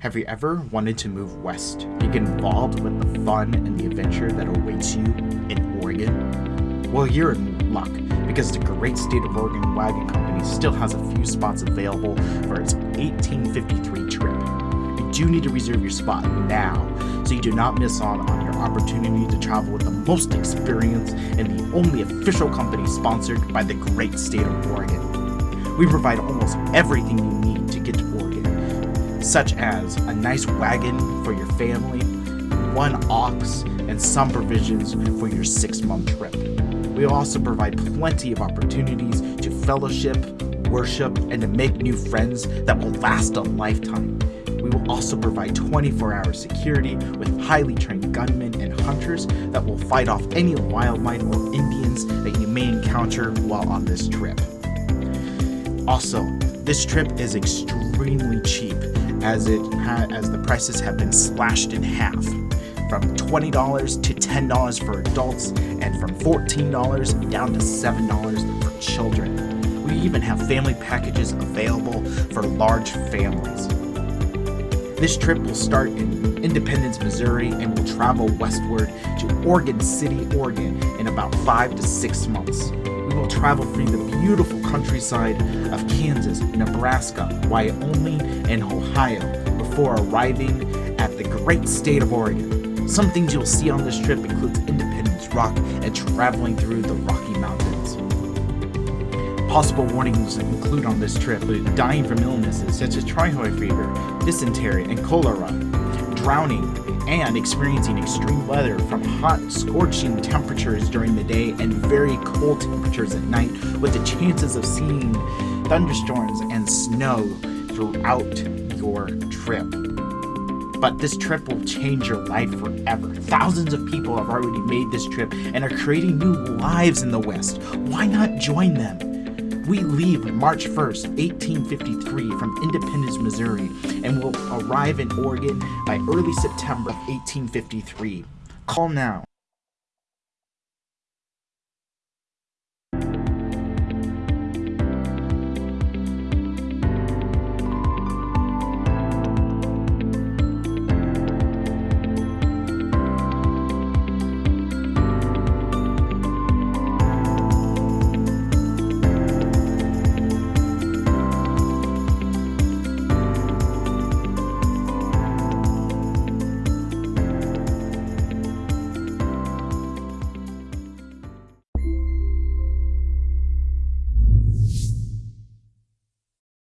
Have you ever wanted to move west to get involved with the fun and the adventure that awaits you in Oregon? Well, you're in luck because the great state of Oregon Wagon Company still has a few spots available for its 1853 trip. You do need to reserve your spot now so you do not miss out on your opportunity to travel with the most experience and the only official company sponsored by the great state of Oregon. We provide almost everything you need such as a nice wagon for your family, one ox, and some provisions for your six month trip. We also provide plenty of opportunities to fellowship, worship, and to make new friends that will last a lifetime. We will also provide 24 hour security with highly trained gunmen and hunters that will fight off any wildlife or Indians that you may encounter while on this trip. Also, this trip is extremely cheap as it as the prices have been slashed in half from $20 to $10 for adults and from $14 down to $7 for children. We even have family packages available for large families. This trip will start in Independence, Missouri and will travel westward to Oregon City, Oregon in about 5 to 6 months will travel through the beautiful countryside of Kansas, Nebraska, Wyoming, and Ohio before arriving at the great state of Oregon. Some things you'll see on this trip includes Independence Rock and traveling through the Rocky Mountains. Possible warnings include on this trip dying from illnesses such as typhoid fever, dysentery, and cholera, drowning, and experiencing extreme weather from hot, scorching temperatures during the day and very cold temperatures at night, with the chances of seeing thunderstorms and snow throughout your trip. But this trip will change your life forever. Thousands of people have already made this trip and are creating new lives in the West. Why not join them? We leave March 1st, 1853 from Independence, Missouri, and will arrive in Oregon by early September of 1853. Call now.